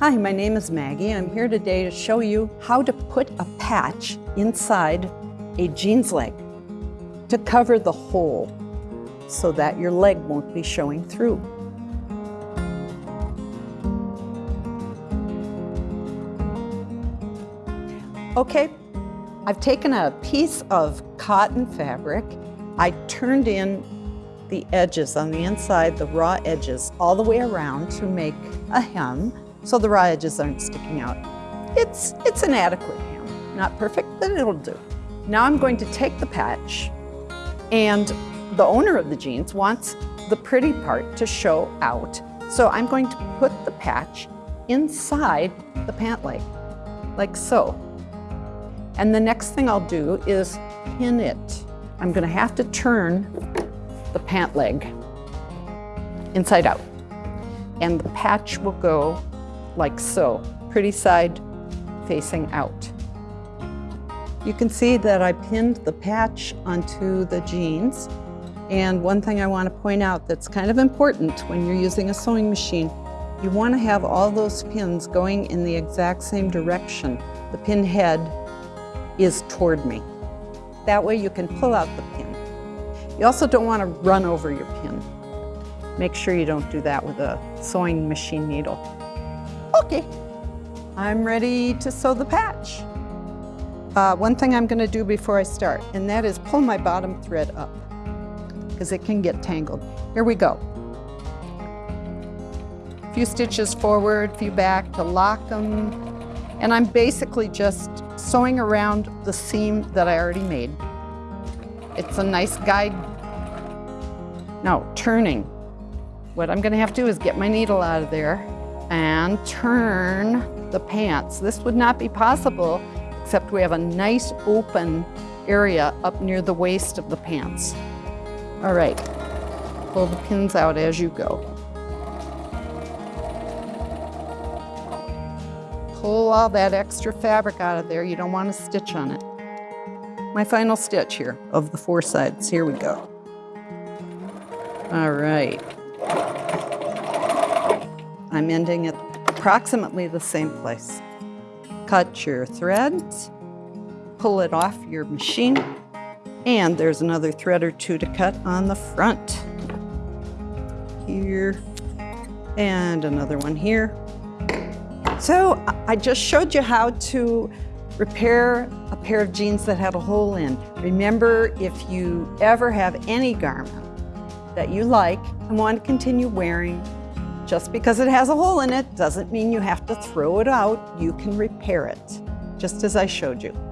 Hi, my name is Maggie. I'm here today to show you how to put a patch inside a jeans leg to cover the hole so that your leg won't be showing through. Okay, I've taken a piece of cotton fabric. I turned in the edges on the inside, the raw edges, all the way around to make a hem so the raw edges aren't sticking out. It's, it's an adequate hem. Not perfect, but it'll do. Now I'm going to take the patch and the owner of the jeans wants the pretty part to show out. So I'm going to put the patch inside the pant leg, like so. And the next thing I'll do is pin it. I'm gonna have to turn the pant leg inside out. And the patch will go like so, pretty side facing out. You can see that I pinned the patch onto the jeans. And one thing I want to point out that's kind of important when you're using a sewing machine, you want to have all those pins going in the exact same direction. The pin head is toward me. That way you can pull out the pin. You also don't want to run over your pin. Make sure you don't do that with a sewing machine needle. Okay, I'm ready to sew the patch. Uh, one thing I'm going to do before I start, and that is pull my bottom thread up because it can get tangled. Here we go. A few stitches forward, a few back to lock them. And I'm basically just sewing around the seam that I already made. It's a nice guide. Now, turning. What I'm gonna have to do is get my needle out of there and turn the pants. This would not be possible except we have a nice open area up near the waist of the pants. All right, pull the pins out as you go. Pull all that extra fabric out of there. You don't want to stitch on it. My final stitch here of the four sides. Here we go. All right. I'm ending at approximately the same place. Cut your threads, pull it off your machine, and there's another thread or two to cut on the front. Here, and another one here. So I just showed you how to repair a pair of jeans that had a hole in. Remember, if you ever have any garment that you like and want to continue wearing, just because it has a hole in it doesn't mean you have to throw it out. You can repair it, just as I showed you.